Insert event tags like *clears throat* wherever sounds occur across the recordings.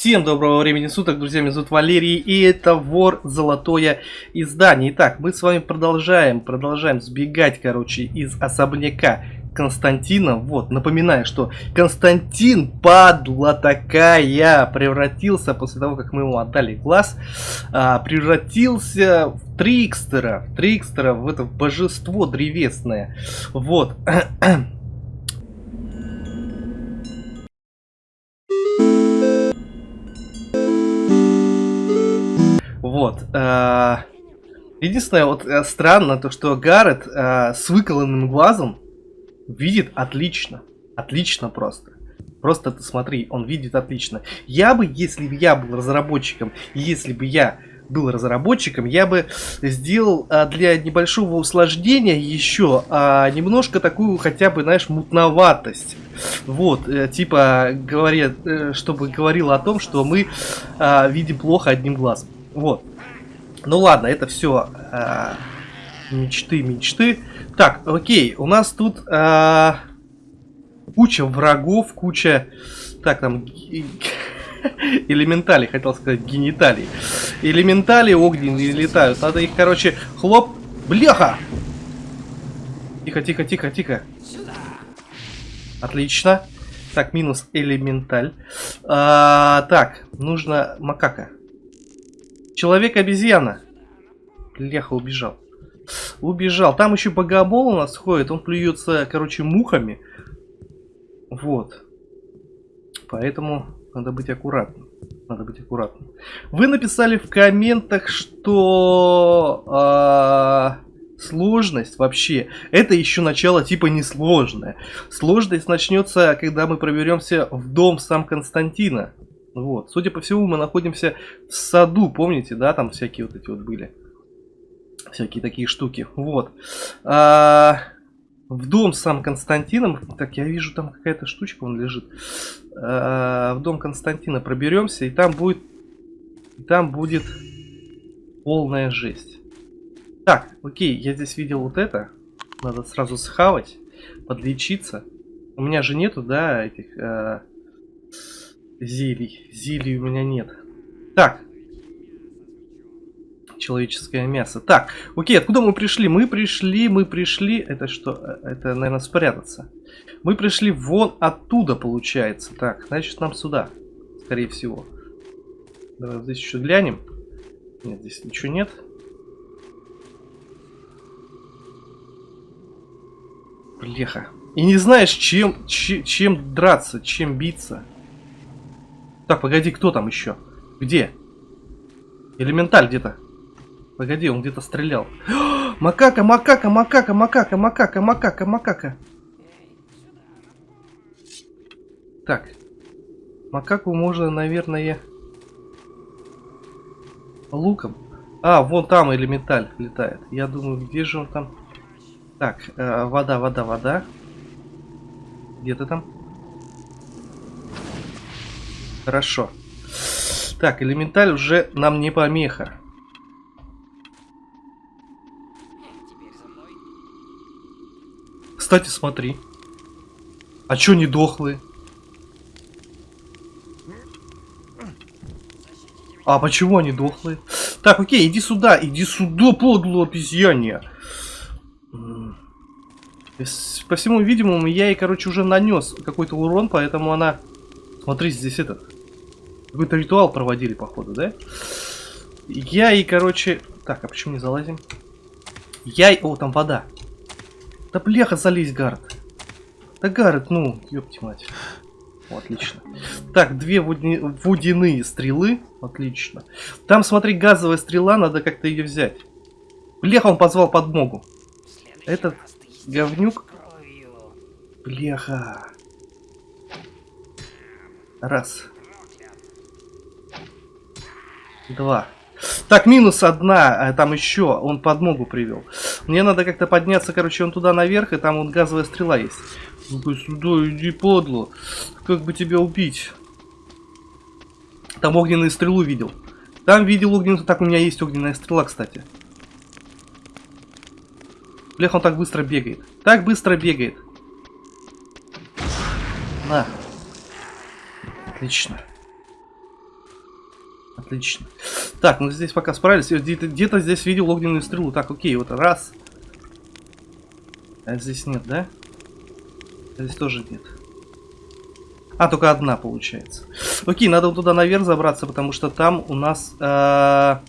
Всем доброго времени суток, друзья, меня зовут Валерий, и это Вор Золотое Издание. Итак, мы с вами продолжаем, продолжаем сбегать, короче, из особняка Константина. Вот, напоминаю, что Константин, падла такая, превратился, после того, как мы ему отдали глаз, а, превратился в Трикстера, в Трикстера, в это божество древесное. Вот. *clears throat* Вот. Э, единственное, вот э, странно, то что Гаррет э, с выколанным глазом видит отлично. Отлично просто. Просто ты смотри, он видит отлично. Я бы, если бы я был разработчиком, если бы я был разработчиком, я бы сделал а, для небольшого усложнения еще а, немножко такую хотя бы, знаешь, мутноватость. Вот, э, типа, говорят, э, чтобы говорило о том, что мы а, видим плохо одним глазом. Вот. Ну ладно, это все э, мечты, мечты. Так, окей, у нас тут э, куча врагов, куча... Так, там... *laughs* Элементали, хотел сказать, гениталий. Элементали огненные летают. Надо их, короче, хлоп... Бляха! Тихо, тихо, тихо, тихо. Отлично. Так, минус элементаль. А, так, нужно макака. Человек-обезьяна. Леха убежал. Убежал. Там еще богомол у нас ходит. Он плюется, короче, мухами. Вот. Поэтому надо быть аккуратным. Надо быть аккуратным. Вы написали в комментах, что э, сложность вообще это еще начало типа несложное. Сложность начнется, когда мы проберемся в дом сам Константина. Вот. Судя по всему, мы находимся в саду, помните, да, там всякие вот эти вот были. Всякие такие штуки. Вот. А, в дом сам Константином. Так, я вижу, там какая-то штучка, он лежит. А, в дом Константина проберемся, и там будет... И там будет полная жесть. Так, окей, я здесь видел вот это. Надо сразу схавать, подлечиться. У меня же нету, да, этих... А, Зелий. Зелий у меня нет. Так. Человеческое мясо. Так, окей, откуда мы пришли? Мы пришли, мы пришли... Это что? Это, наверное, спрятаться. Мы пришли вон оттуда, получается. Так, значит, нам сюда. Скорее всего. Давай здесь еще глянем. Нет, здесь ничего нет. Блеха. И не знаешь, чем, чем, чем драться, чем биться. Так, погоди, кто там еще? Где? Элементаль где-то. Погоди, он где-то стрелял. *gasps* Макака, макака, макака, макака, макака, макака, макака. Так. Макаку можно, наверное, луком. А, вон там элементаль летает. Я думаю, где же он там? Так, э, вода, вода, вода. Где ты там? Хорошо. Так, элементаль уже нам не помеха. Кстати, смотри. А чё не дохлые? А почему они дохлые? Так, окей, иди сюда, иди сюда, подло обезьяне. По всему видимому, я ей, короче, уже нанес какой-то урон, поэтому она Смотри, здесь этот... Какой-то ритуал проводили, походу, да? Я и, короче... Так, а почему не залазим? Я и... О, там вода. Да бляха, залезь, Гард. Да Гард, ну, ёпти мать. О, отлично. Так, две водяные, водяные стрелы. Отлично. Там, смотри, газовая стрела, надо как-то ее взять. Бляха, он позвал подмогу. Этот говнюк. Бляха. Раз. Два. Так, минус одна, а там еще, он подмогу привел. Мне надо как-то подняться, короче, он туда наверх, и там вот газовая стрела есть. ну сюда, иди, подло. Как бы тебя убить? Там огненную стрелу видел. Там видел огненную... Так, у меня есть огненная стрела, кстати. Блях, он так быстро бегает. Так быстро бегает. На. Отлично. Отлично. Так, ну здесь пока справились. Где-то где здесь видел огненную стрелу. Так, окей, вот раз. А здесь нет, да? Здесь тоже нет. А, только одна получается. Окей, надо вот туда наверх забраться, потому что там у нас... Э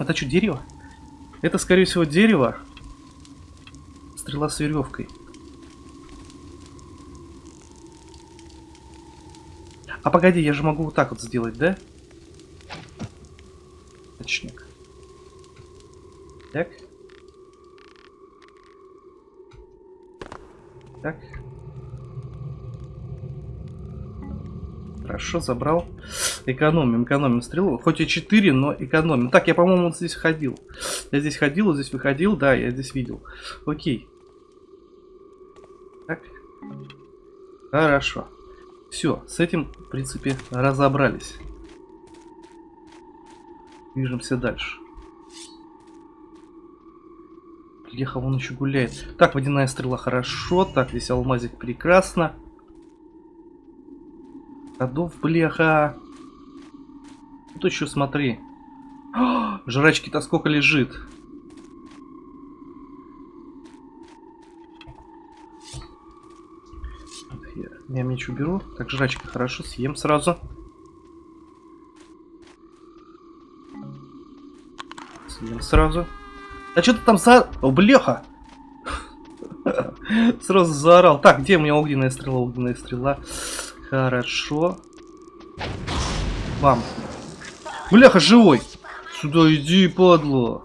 это что, дерево? Это, скорее всего, дерево. Стрела с веревкой. А погоди, я же могу вот так вот сделать, да? Точник. Так. Так. Хорошо, забрал. Экономим, экономим стрелу. Хоть и 4, но экономим. Так, я, по-моему, вот здесь ходил. Я здесь ходил, здесь выходил. Да, я здесь видел. Окей. Так. Хорошо. Все, с этим, в принципе, разобрались. Движемся дальше. Леха вон еще гуляет. Так, водяная стрела хорошо. Так, здесь алмазик прекрасно. Ходов, бляха. Тут еще смотри. *gasps* Жрачки-то сколько лежит. Я, меч уберу. Так, жрачка хорошо, съем сразу. Съем сразу. А что ты там за... О, бляха! *laughs* Сразу заорал. Так, где у меня огненная стрела? Огненная стрела. Хорошо. Бам. Бляха, живой. Сюда иди, падла.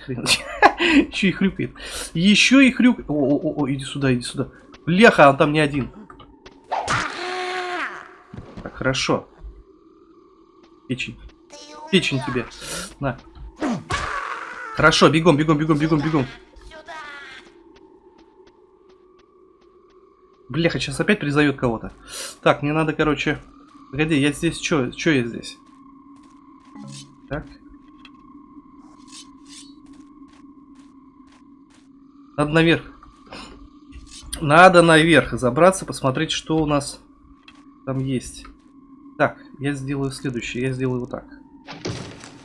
*laughs* Еще и хрюкает. Еще и хрюкает. О, о, о, иди сюда, иди сюда. Бляха, он там не один. Так, хорошо. Печень. Печень тебе. На. Хорошо, бегом, бегом, бегом, бегом, бегом. Бляха, сейчас опять призовет кого-то. Так, мне надо, короче... Погоди, я здесь... Что Что я здесь? Так. Надо наверх. Надо наверх забраться, посмотреть, что у нас там есть. Так, я сделаю следующее. Я сделаю вот так.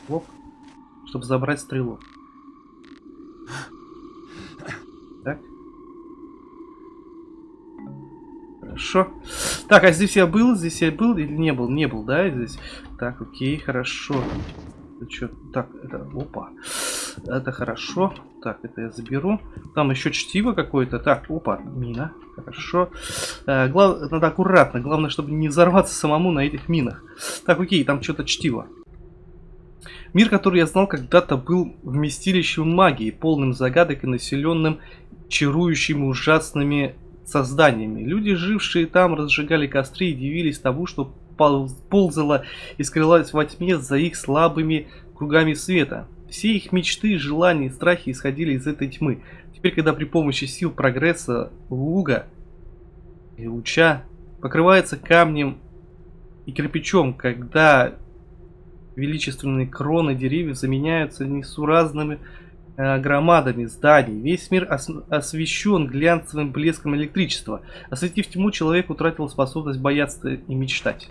Оп. Чтобы забрать стрелу. Так. Хорошо. Так, а здесь я был? Здесь я был или не был? Не был, да, здесь? Так, окей, хорошо. Это что? Так, это... Опа. Это хорошо. Так, это я заберу. Там еще чтиво какое-то. Так, опа, мина. Хорошо. Э, глав... Надо аккуратно. Главное, чтобы не взорваться самому на этих минах. Так, окей, там что-то чтиво. Мир, который я знал когда-то, был вместилищем магии, полным загадок и населенным чарующими ужасными созданиями. Люди, жившие там, разжигали костры и дивились тому, что ползало и скрылось во тьме за их слабыми кругами света. Все их мечты, желания и страхи исходили из этой тьмы. Теперь, когда при помощи сил прогресса луга и луча покрывается камнем и кирпичом, когда величественные кроны деревьев заменяются несуразными э, громадами зданий. Весь мир ос освещен глянцевым блеском электричества. Осветив тьму, человек утратил способность бояться и мечтать.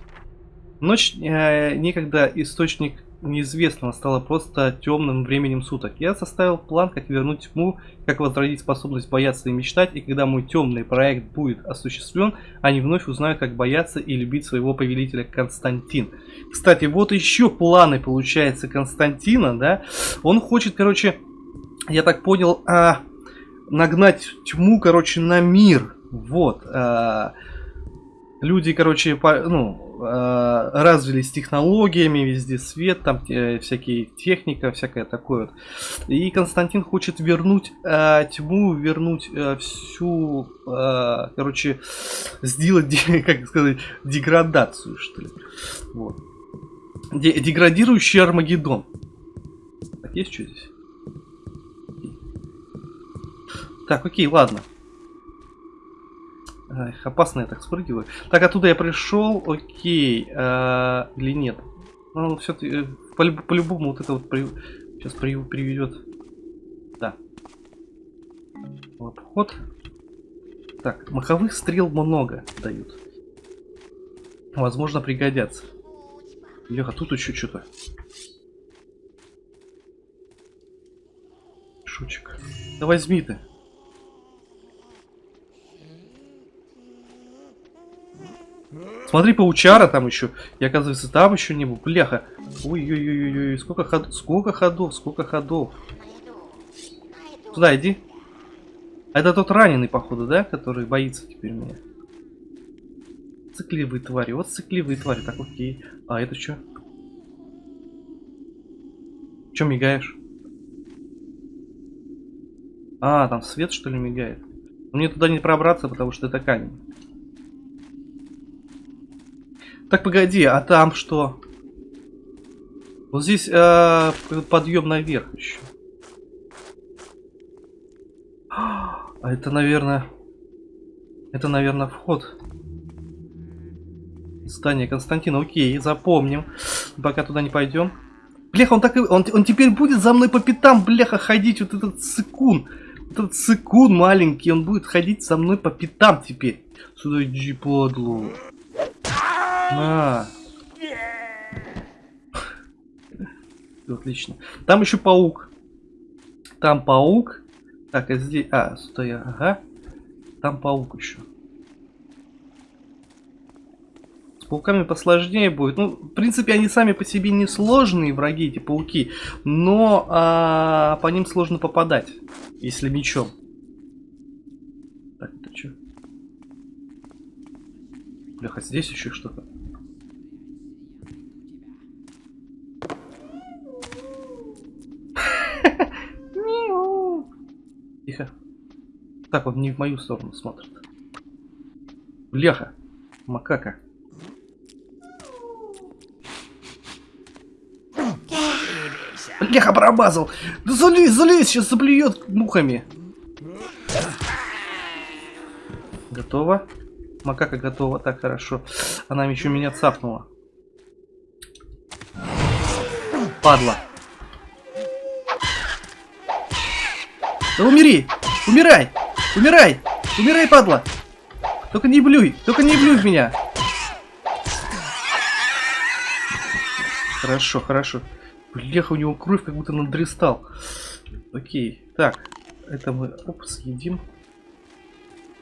Ночь э, некогда источник неизвестного стало просто темным временем суток. Я составил план, как вернуть тьму, как возродить способность бояться и мечтать, и когда мой темный проект будет осуществлен, они вновь узнают, как бояться и любить своего повелителя Константин. Кстати, вот еще планы, получается, Константина, да? Он хочет, короче, я так понял, а, нагнать тьму, короче, на мир. Вот. А, люди, короче, по, ну, Э, развились технологиями, везде свет, там э, всякие техника, всякое такое вот. И Константин хочет вернуть э, тьму, вернуть э, всю, э, короче, сделать, *laughs* как сказать, деградацию, что ли. Вот. Деградирующий Армагеддон. Так, есть что здесь? Так, окей, ладно. Эх, опасно я так спрыгиваю. Так, оттуда я пришел, окей. А, или нет? Ну, все-таки, э, по-любому вот это вот при... сейчас при... приведет. Да. Обход. Так, маховых стрел много дают. Возможно, пригодятся. Леха, тут еще что-то. Шучек. Да возьми ты. Смотри, паучара там еще. И оказывается, там еще не был. Бляха. Ой-ой-ой-ой, сколько ходов, сколько ходов, сколько ходов. Сюда иди. А это тот раненый, походу, да? Который боится теперь меня. Цикливые твари. Вот цикливые твари. Так, окей. А это что? Че мигаешь? А, там свет что ли мигает? Мне туда не пробраться, потому что это камень. Так, погоди, а там что? Вот здесь э, подъем наверх еще. А это, наверное... Это, наверное, вход. Здание Константина. Окей, запомним. Пока туда не пойдем. Бляха, он так и... Он, он теперь будет за мной по пятам, бляха, ходить. Вот этот цикун. Вот этот цикун маленький. Он будет ходить за мной по пятам теперь. Сюда иди, подлу. На. Отлично. Там еще паук. Там паук. Так, а здесь... А, сюда. Ага. Там паук еще. С пауками посложнее будет. Ну, в принципе, они сами по себе не сложные враги, эти пауки. Но а, по ним сложно попадать, если мечом. Так, это что? Бляха, здесь еще что-то. Тихо. Так, он не в мою сторону смотрит. Бляха. Макака. Бляха, пробазал. Да залезь, залезь, сейчас заблюет мухами. Готово. Макака готова, так хорошо. Она еще меня цапнула. Падла. Да умери! Умирай! Умирай! Умирай, падла! Только не блюй! Только не блюй в меня! Хорошо, хорошо. Бляха, у него кровь как будто надрестал. Окей. Так, это мы оп, съедим.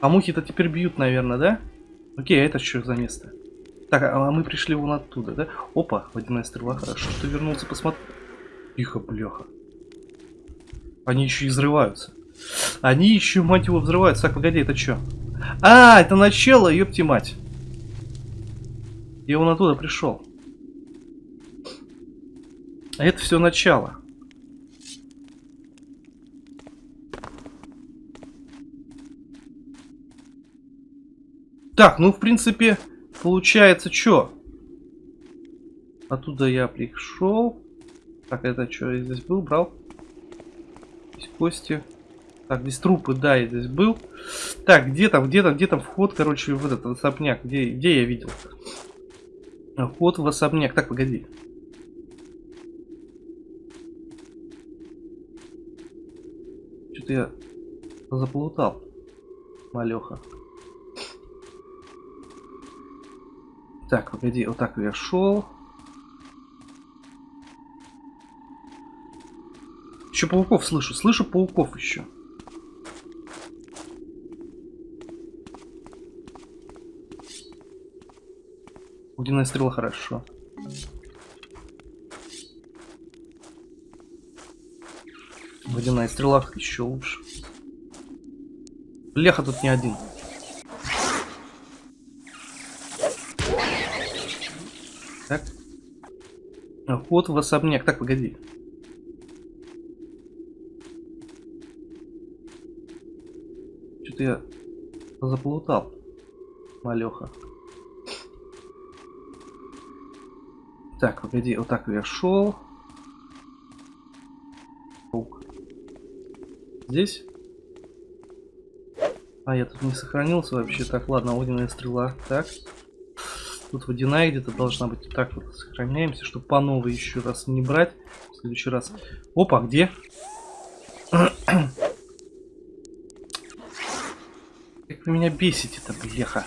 А мухи-то теперь бьют, наверное, да? Окей, а это что за место? Так, а мы пришли вон оттуда, да? Опа, водяная стрела, хорошо, что вернулся, посмотри. Тихо, бляха. Они еще и взрываются. Они еще, мать его, взрываются. Так, погоди, это что? А, это начало, ёпти мать. Я он оттуда пришел. Это все начало. Так, ну, в принципе, получается, что? Оттуда я пришел. Так, это что, я здесь был, брал? Здесь кости. Так, здесь трупы, да, я здесь был. Так, где там, где там, где там вход, короче, в этот особняк? Где, где я видел? Вход в особняк. Так, погоди. Что-то я заплутал. Малеха. Так, погоди, вот так я шел. Еще пауков слышу, слышу пауков еще. Огненная стрела хорошо. Водяная стрела еще лучше. Леха тут не один. Так. Вход в особняк. Так, погоди. Я заплутал. Малеха. Так, погоди, вот так я шел. Здесь? А, я тут не сохранился вообще. Так, ладно, огненная стрела. Так. Тут водяная где-то должна быть. Так вот, сохраняемся, чтобы по новой еще раз не брать. В следующий раз. Опа, где? *clears throat* Как вы меня бесите-то, бляха.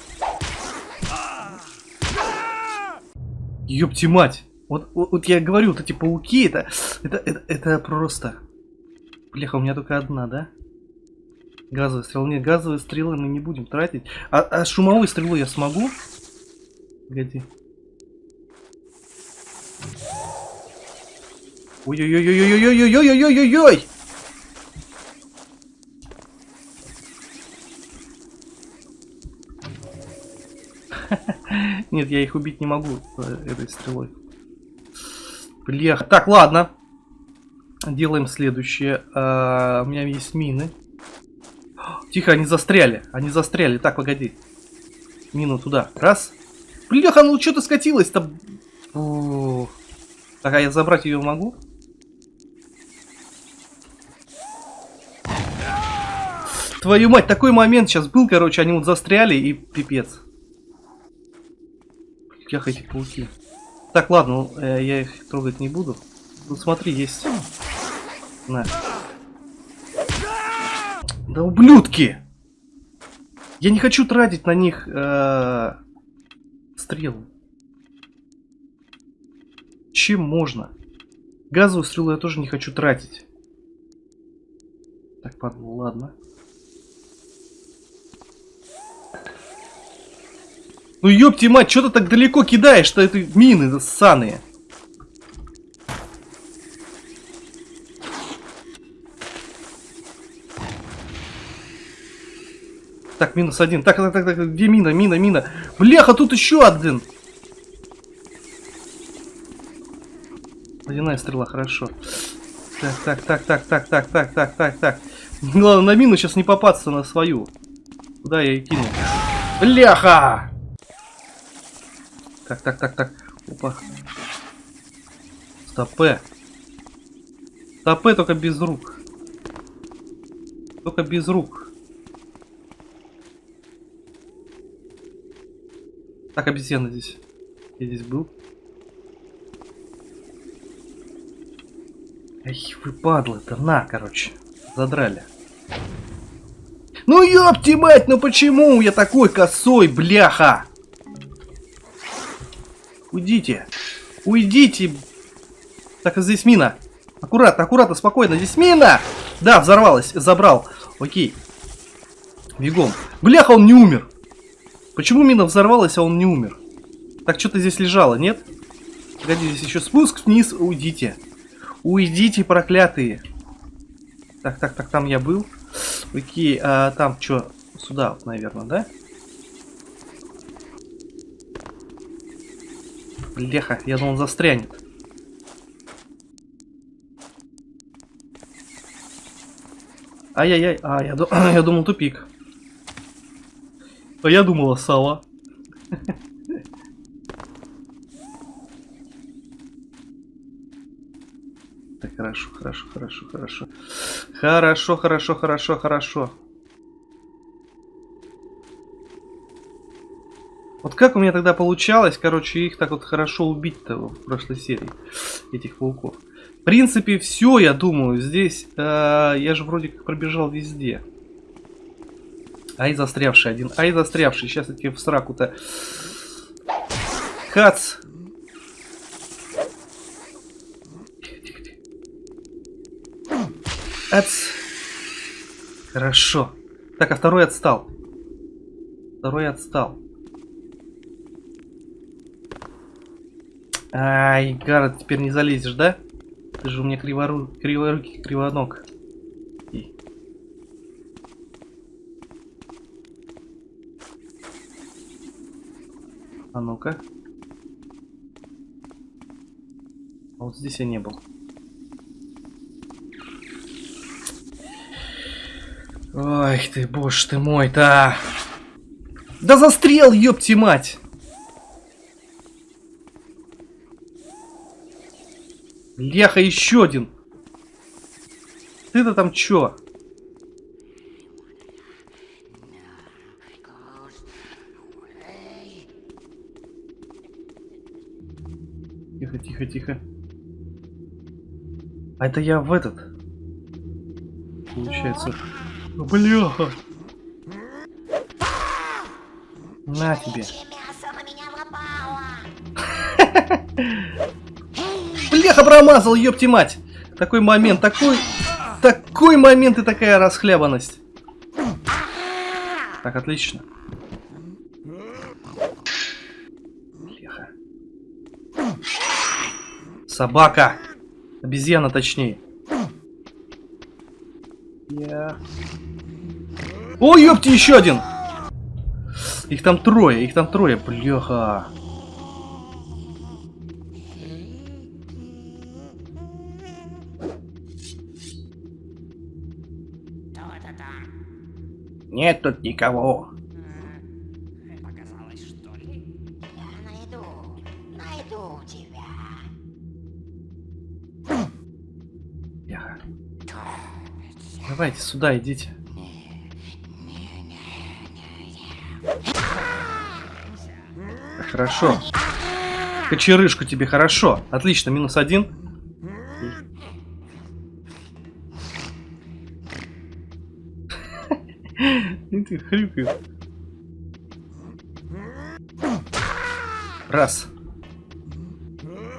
Ёпти мать. Вот, вот, вот я говорю, вот эти пауки, это, это, это, это просто... Бляха, у меня только одна, да? Газовая стрела. Нет, газовые стрелы мы не будем тратить. А, а шумовую стрелу я смогу? Погоди. Ой-ой-ой-ой-ой-ой-ой-ой-ой-ой-ой-ой! Нет, я их убить не могу этой стрелой. Блех. Так, ладно. Делаем следующее. А, у меня есть мины. Тихо, они застряли. Они застряли. Так, погоди. Мину туда. Раз. Бляха, ну что ты скатилась-то? Так, а я забрать ее могу? Твою мать, такой момент сейчас был, короче, они вот застряли и пипец. Ях эти пауки. Так, ладно, э, я их трогать не буду. Ну смотри, есть. На. Да ублюдки! Я не хочу тратить на них э, стрелы. Чем можно? Газовую стрелу я тоже не хочу тратить. Так, ладно. Ну ёпти мать, что ты так далеко кидаешь-то эти мины ссаные? Так, минус один. Так, так, так, так, где мина, мина, мина? Бляха, тут еще один. Водяная стрела, хорошо. Так, так, так, так, так, так, так, так, так, так. Главное, на мину сейчас не попасться на свою. Куда я и кину? Бляха! Так, так, так, так. Опа. Стопе. Стопе только без рук. Только без рук. Так, обезьяна здесь. Я здесь был. Эх, вы падлы-то, на, короче. Задрали. Ну ёпти мать, ну почему я такой косой, бляха? Уйдите. Уйдите. Так, а здесь мина. Аккуратно, аккуратно, спокойно. Здесь мина! Да, взорвалась, забрал. Окей. Бегом. Бляха, он не умер. Почему мина взорвалась, а он не умер? Так, что-то здесь лежало, нет? Погоди, здесь еще спуск вниз. Уйдите. Уйдите, проклятые. Так, так, так, там я был. Окей, а там что? Сюда, наверное, да? Леха, я думал, застрянет. Ай-яй-яй, а, я, *coughs* я думал, тупик. А я думала сало. *laughs* Так, хорошо, хорошо, хорошо, хорошо. Хорошо, хорошо, хорошо, хорошо. Вот как у меня тогда получалось, короче, их так вот хорошо убить-то в прошлой серии, этих пауков. В принципе, все, я думаю, здесь, э, я же вроде как пробежал везде. Ай, застрявший один. Ай, застрявший. Сейчас я тебе в сраку-то. Хац. Ац. Хорошо. Так, а второй отстал. Второй отстал. Ай, Гаррет, теперь не залезешь, да? Ты же у меня кривору... криворукий, кривоног. А ну-ка. А вот здесь я не был. Ой ты, боже ты мой-то! Да застрел, ёпти мать! Леха, еще один! Ты-то там чё? Тихо, тихо, тихо. А это я в этот. Получается. Бляха. На тебе. Бляха, промазал, ёпти мать! Такой момент, такой... Такой момент и такая расхлябанность. Так, отлично. Бляха. Собака! Обезьяна, точнее. Я... О, ёпти, еще один! Их там трое, их там трое, бляха. Нет тут никого. Давайте сюда идите. Хорошо. Кочерышку тебе хорошо. Отлично, минус один. Ты *laughs* хрюкаешь. Раз.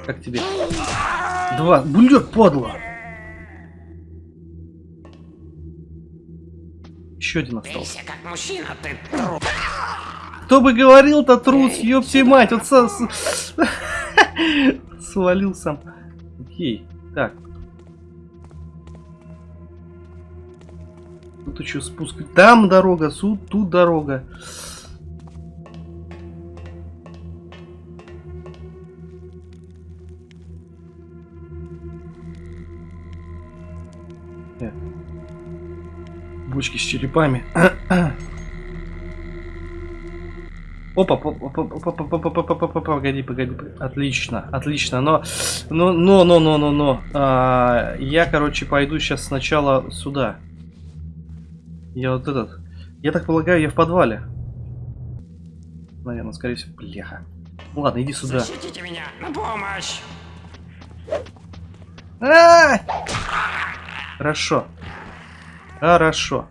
Как тебе? Два. Блядь, падла. Еще один остался. Как мужчина, ты труп. Кто бы говорил-то трус, ёпти мать, вот со- *laughs* свалил сам. Окей, так. Тут еще спуск. Там дорога, суд, тут дорога. Бочки с черепами. *coughs* Опа, по- по- по- по- по- по- по- по- по- по- погоди, погоди, погоди. отлично, отлично, но, но, но, но, но, но, но, А, я, короче, пойду сейчас сначала сюда. Я вот этот, я так полагаю, я в подвале. Наверное, скорее всего, бляха. Ладно, иди сюда. Защитите меня, на помощь. А! Хорошо. Хорошо.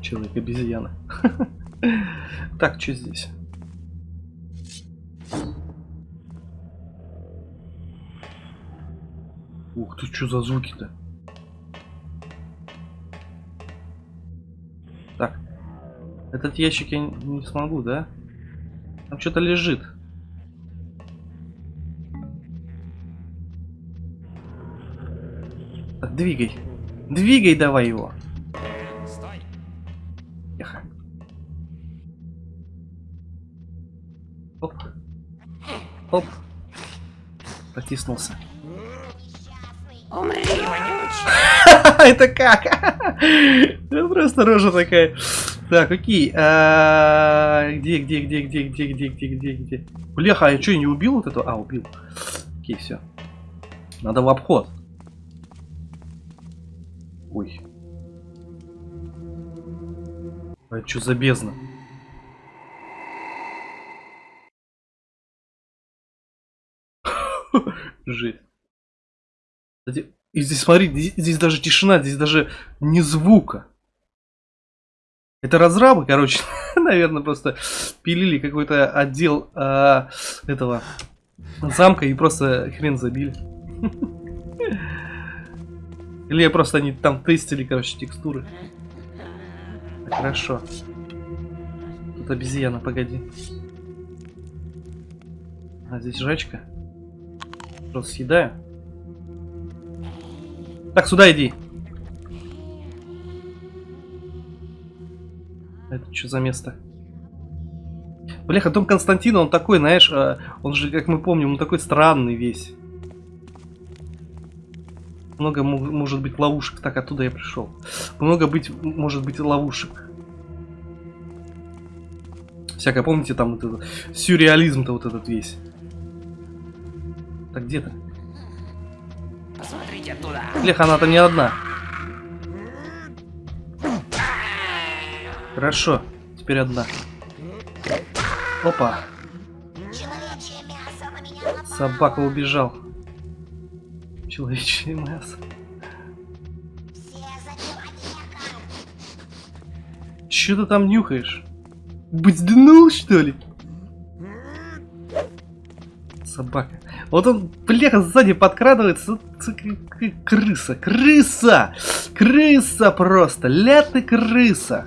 Человек-обезьяна. *laughs* Так, что здесь? Ух ты, что за звуки-то? Этот ящик я не смогу, да? Там что-то лежит. Так, двигай. Двигай давай его. Стой. Оп. Оп. Протиснулся. Умри. *laughs* Это как? *laughs* Просто рожа такая. Так, окей. а, Где, где, где, где, где, где, где, где, где? Бляха, а я что, не убил вот этого? А, убил. Окей, все. Надо в обход. Ой. А это что за бездна? *laughs* Жесть. Кстати, здесь, смотри, здесь, здесь даже тишина, здесь даже не звука. Это разрабы, короче, *laughs* наверное, просто пилили какой-то отдел а, этого замка и просто хрен забили. *laughs* Или просто они там тестили, короче, текстуры. Хорошо. Тут обезьяна, погоди. А здесь жачка. Просто съедаю. Так, сюда иди. Это что за место? Бляха, дом Константина, он такой, знаешь, э, он же, как мы помним, он такой странный весь. Много мо- может быть ловушек. Так, оттуда я пришел. Много быть, может быть ловушек. Всякое, помните, там вот этот сюрреализм-то вот этот весь. Так, где ты? Посмотрите она-то не одна. Хорошо, теперь одна. Опа, собака убежал. Человечье мясо. Че ты там нюхаешь? Бзднул, что ли? Собака. Вот он, бляха, сзади подкрадывается. Крыса, крыса! Крыса просто! Ля ты крыса!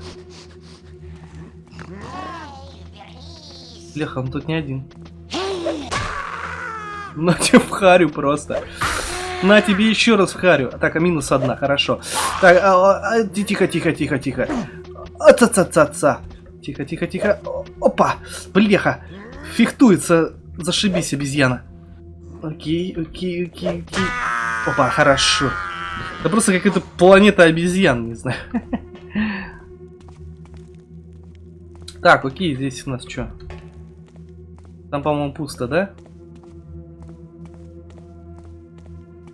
Бляха, он тут не один. На тебе в харю просто. На тебе еще раз в харю. Так, а минус одна, хорошо. Так, а, а, а, ти- тихо, тихо, тихо, тихо. Аца-ца-ца-ца. Тихо, тихо, тихо. О- Опа! Бляха! Фехтуется. Зашибись, обезьяна. Окей, окей, окей, окей. Опа, хорошо. Это просто какая-то планета обезьян, не знаю. *laughs* Так, окей, здесь у нас что? Там, по-моему, пусто, да?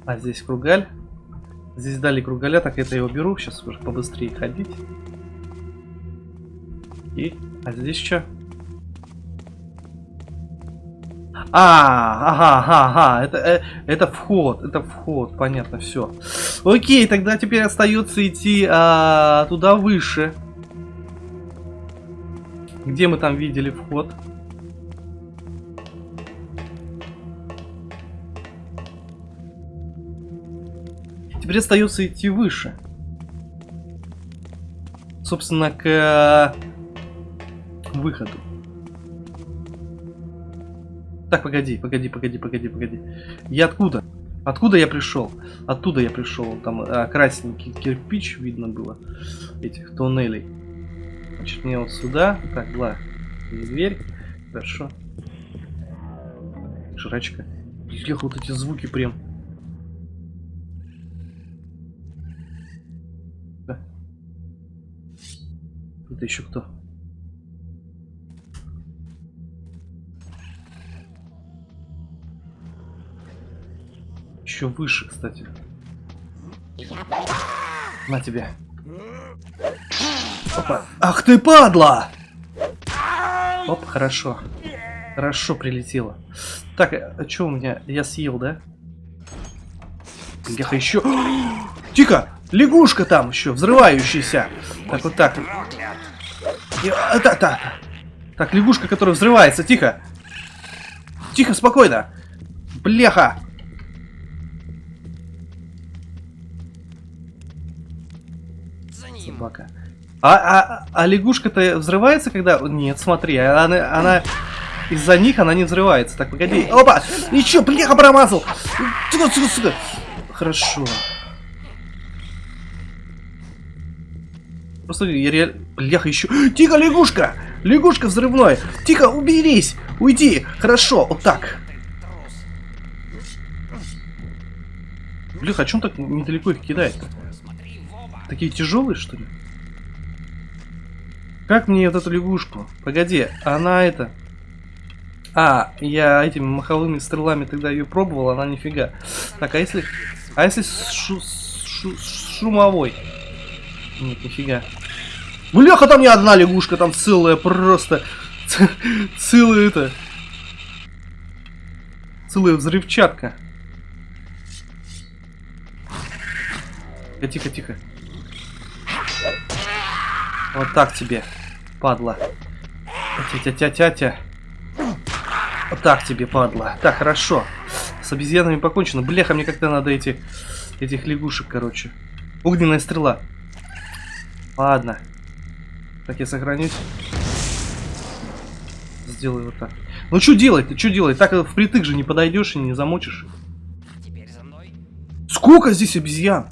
А здесь кругаль. Здесь дали кругаля, так это я его беру. Сейчас уже побыстрее ходить. И, а здесь что? А, ага, ага, ага, это, э, это вход, это вход, понятно, все. Окей, тогда теперь остается идти а, туда выше. Где мы там видели вход? Теперь остается идти выше. Собственно, к э, выходу. Так, погоди, погоди, погоди, погоди, погоди. Я откуда? Откуда я пришел? Оттуда я пришел. Там а, красненький кирпич видно было. Этих туннелей. Значит, мне вот сюда. Так, была дверь. Хорошо. Жрачка. Эх, вот эти звуки прям. Это еще кто? Еще выше, кстати. На тебе. Опа. Ах ты падла! Оп, хорошо. Хорошо прилетело. Так, а что у меня? Я съел, да? Бляха, еще... Тихо! Лягушка там еще, взрывающаяся. Так, вот так. И- а, Так, так. Так, лягушка, которая взрывается, тихо. Тихо, спокойно. Бляха. За ним. Собака. А, а, а лягушка-то взрывается, когда... Нет, смотри, она, она... Из-за них она не взрывается. Так, погоди. Опа! И чё, бляха, промазал! Сука, сука, сука. Хорошо. Просто я реально... Бляха, еще... *gasps* Тихо, лягушка! Лягушка взрывной! Тихо, уберись! Уйди! Хорошо, вот так. Бляха, а чем так недалеко их кидает? Смотри в оба. Такие тяжелые, что ли? Как мне вот эту лягушку? Погоди, она это... А, я этими маховыми стрелами тогда ее пробовал, она нифига. Так, а если... А если с шу- с шу- с шумовой? Нет, нифига. Бляха, там не одна лягушка, там целая просто... Целая это... Целая взрывчатка. Тихо, тихо. Вот так тебе, падла. Тя-тя-тя-тя-тя. Вот так тебе, падла. Так, хорошо. С обезьянами покончено. Бляха, мне как-то надо эти... Этих лягушек, короче. Огненная стрела. Ладно. Так, я сохранюсь. Сделаю вот так. Ну, что делать? Ты что делать? Так э, впритык же не подойдешь и не замочишь. Теперь за мной. Сколько здесь обезьян?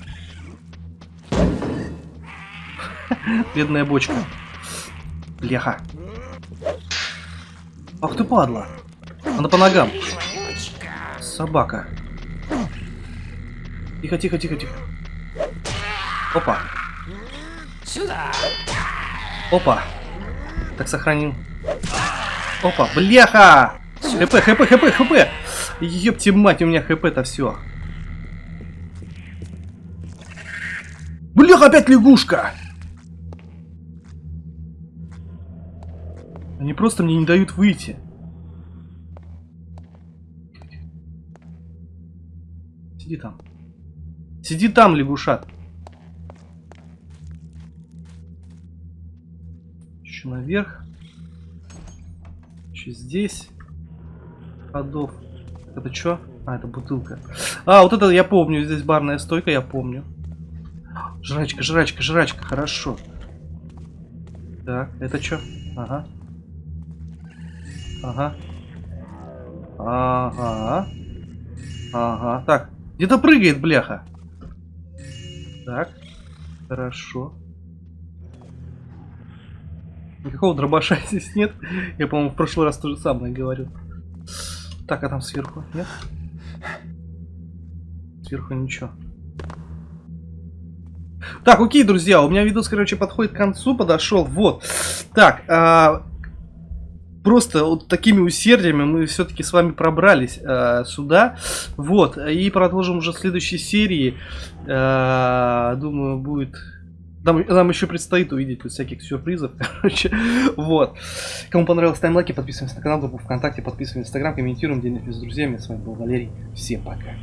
Бедная бочка. Бляха. Ах ты падла. Она по ногам. Собака. Тихо, тихо, тихо, тихо. Опа, Сюда. Опа. Так сохранил. Опа, бляха! ХП, хп, хп, хп! Ёпти мать, у меня хп-то все. Бляха, опять лягушка! Они просто мне не дают выйти. Сиди там. Сиди там, лягушат. Еще наверх. Еще здесь. Ходов. Это что? А, это бутылка. А, вот это я помню. Здесь барная стойка, я помню. Жрачка, жрачка, жрачка. Хорошо. Так, это что? Ага. Ага. Ага. Ага. Так, где-то прыгает, бляха. Так. Хорошо. Никакого дробаша *laughs* здесь нет. Я, по-моему, в прошлый раз то же самое говорил. Так, а там сверху? Нет? Сверху ничего. Так, окей, друзья, у меня видос, короче, подходит к концу, подошел. Вот. Так, а, просто вот такими усердиями мы все-таки с вами пробрались а, сюда. Вот. И продолжим уже в следующей серии. А, думаю, будет... Нам, нам еще предстоит увидеть тут всяких сюрпризов, *laughs* короче. Вот. Кому понравилось, ставим лайки, подписываемся на канал, группу ВКонтакте, подписываемся в Инстаграм, комментируем, делимся с друзьями. С вами был Валерий. Всем пока.